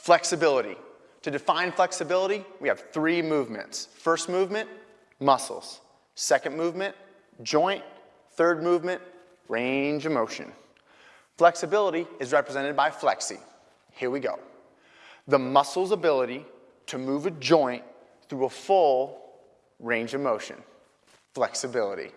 Flexibility. To define flexibility, we have three movements. First movement, muscles. Second movement, joint. Third movement, range of motion. Flexibility is represented by flexi. Here we go. The muscle's ability to move a joint through a full range of motion. Flexibility.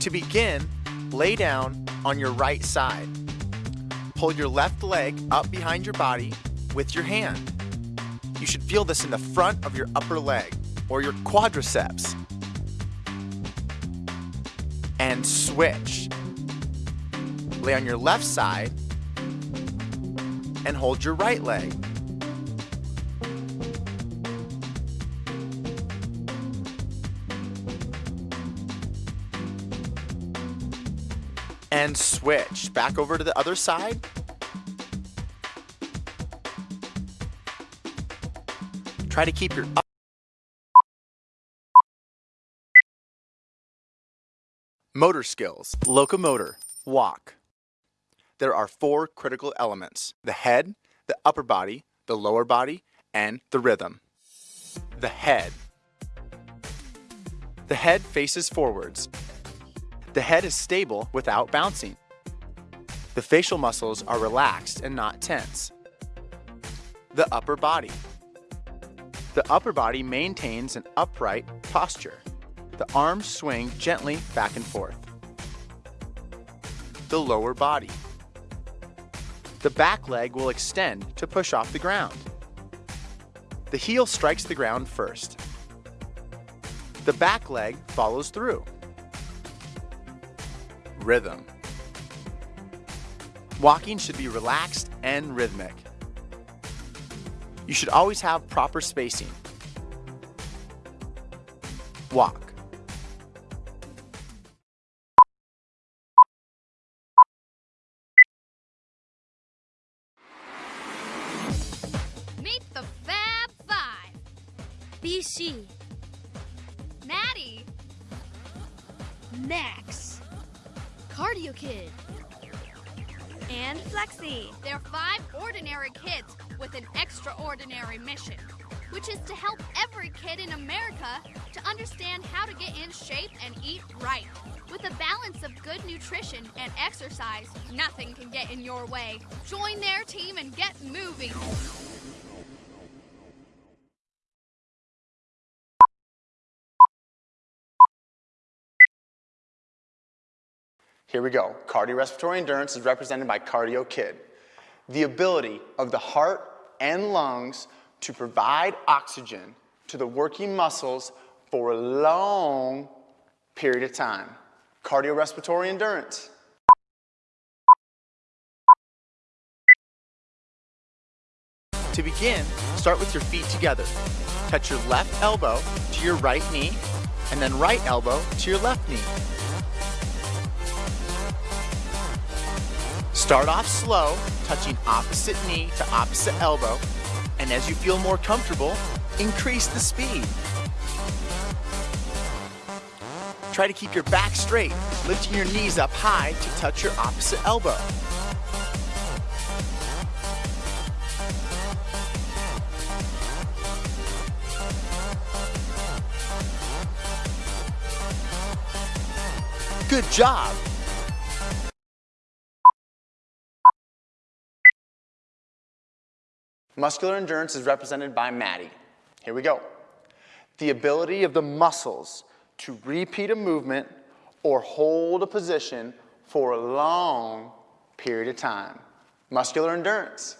To begin, lay down on your right side. Pull your left leg up behind your body with your hand. You should feel this in the front of your upper leg or your quadriceps. And switch. Lay on your left side and hold your right leg. And switch. Back over to the other side. Try to keep your Motor skills, locomotor, walk. There are four critical elements, the head, the upper body, the lower body, and the rhythm. The head. The head faces forwards, the head is stable without bouncing. The facial muscles are relaxed and not tense. The upper body. The upper body maintains an upright posture. The arms swing gently back and forth. The lower body. The back leg will extend to push off the ground. The heel strikes the ground first. The back leg follows through rhythm. Walking should be relaxed and rhythmic. You should always have proper spacing. Walk. Meet the Fab Five. BC. Maddie. Max. Cardio Kid. And Flexi. They're five ordinary kids with an extraordinary mission, which is to help every kid in America to understand how to get in shape and eat right. With a balance of good nutrition and exercise, nothing can get in your way. Join their team and get moving. Here we go. Cardiorespiratory endurance is represented by Cardio Kid. The ability of the heart and lungs to provide oxygen to the working muscles for a long period of time. Cardiorespiratory endurance. To begin, start with your feet together. Touch your left elbow to your right knee, and then right elbow to your left knee. Start off slow, touching opposite knee to opposite elbow, and as you feel more comfortable, increase the speed. Try to keep your back straight, lifting your knees up high to touch your opposite elbow. Good job! Muscular endurance is represented by Maddie. Here we go. The ability of the muscles to repeat a movement or hold a position for a long period of time. Muscular endurance.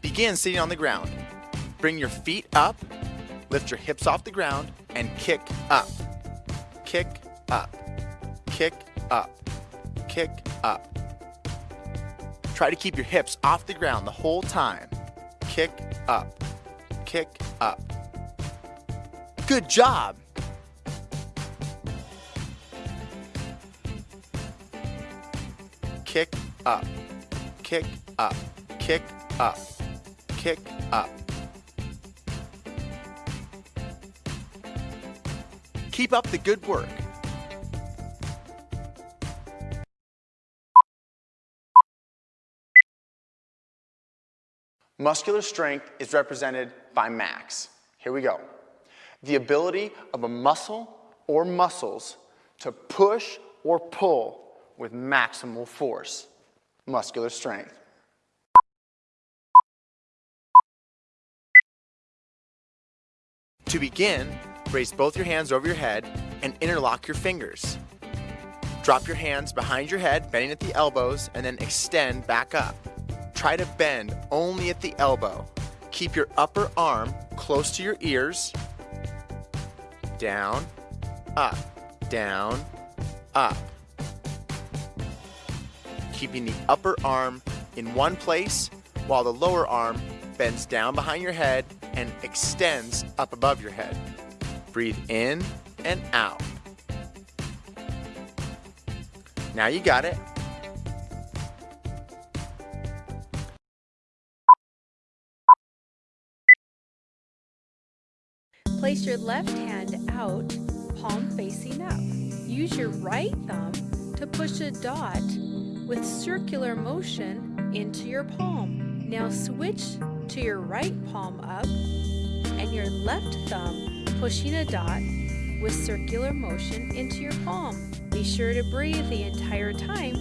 Begin sitting on the ground. Bring your feet up, lift your hips off the ground, and kick up. Kick up. Kick up kick up. Try to keep your hips off the ground the whole time. Kick up, kick up. Good job. Kick up, kick up, kick up, kick up. Keep up the good work. Muscular strength is represented by max. Here we go. The ability of a muscle or muscles to push or pull with maximal force. Muscular strength. To begin, raise both your hands over your head and interlock your fingers. Drop your hands behind your head, bending at the elbows, and then extend back up. Try to bend only at the elbow. Keep your upper arm close to your ears. Down, up, down, up. Keeping the upper arm in one place while the lower arm bends down behind your head and extends up above your head. Breathe in and out. Now you got it. Place your left hand out, palm facing up. Use your right thumb to push a dot with circular motion into your palm. Now switch to your right palm up and your left thumb pushing a dot with circular motion into your palm. Be sure to breathe the entire time